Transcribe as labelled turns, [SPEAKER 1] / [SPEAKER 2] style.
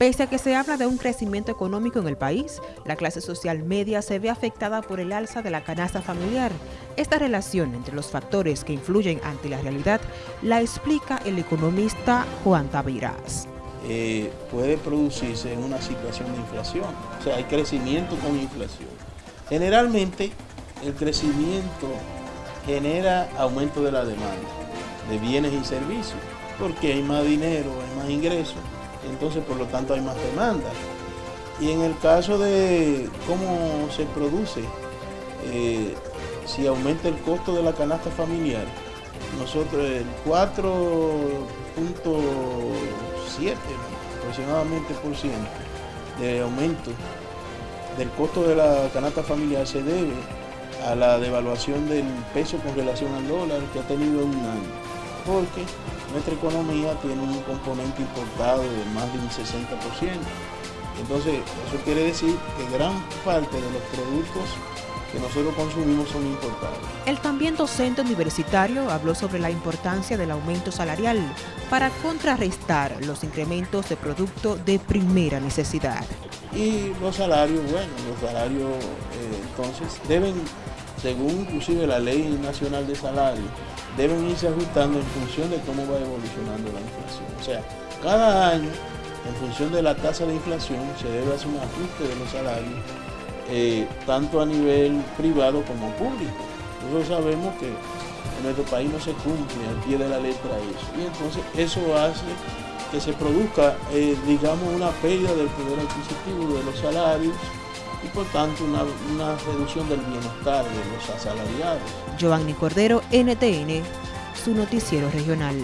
[SPEAKER 1] Pese a que se habla de un crecimiento económico en el país, la clase social media se ve afectada por el alza de la canasta familiar. Esta relación entre los factores que influyen ante la realidad la explica el economista Juan Taviras.
[SPEAKER 2] Eh, puede producirse una situación de inflación, o sea, hay crecimiento con inflación. Generalmente el crecimiento genera aumento de la demanda de bienes y servicios, porque hay más dinero, hay más ingresos, entonces por lo tanto hay más demanda. Y en el caso de cómo se produce, eh, si aumenta el costo de la canasta familiar, nosotros el 4.7 aproximadamente por ciento de aumento del costo de la canasta familiar se debe a la devaluación del peso con relación al dólar que ha tenido un año, porque nuestra economía tiene un componente importado de más de un 60%. Entonces, eso quiere decir que gran parte de los productos que nosotros consumimos son importados.
[SPEAKER 1] El también docente universitario habló sobre la importancia del aumento salarial para contrarrestar los incrementos de producto de primera necesidad.
[SPEAKER 2] Y los salarios, bueno, los salarios eh, entonces deben, según inclusive la ley nacional de salarios, deben irse ajustando en función de cómo va evolucionando la inflación. O sea, cada año, en función de la tasa de inflación, se debe hacer un ajuste de los salarios, eh, tanto a nivel privado como público. Nosotros sabemos que en nuestro país no se cumple al pie de la letra eso. Y entonces eso hace que se produzca, eh, digamos, una pérdida del poder adquisitivo de los salarios y por tanto una, una reducción del bienestar de los asalariados.
[SPEAKER 1] Giovanni Cordero, NTN, su noticiero regional.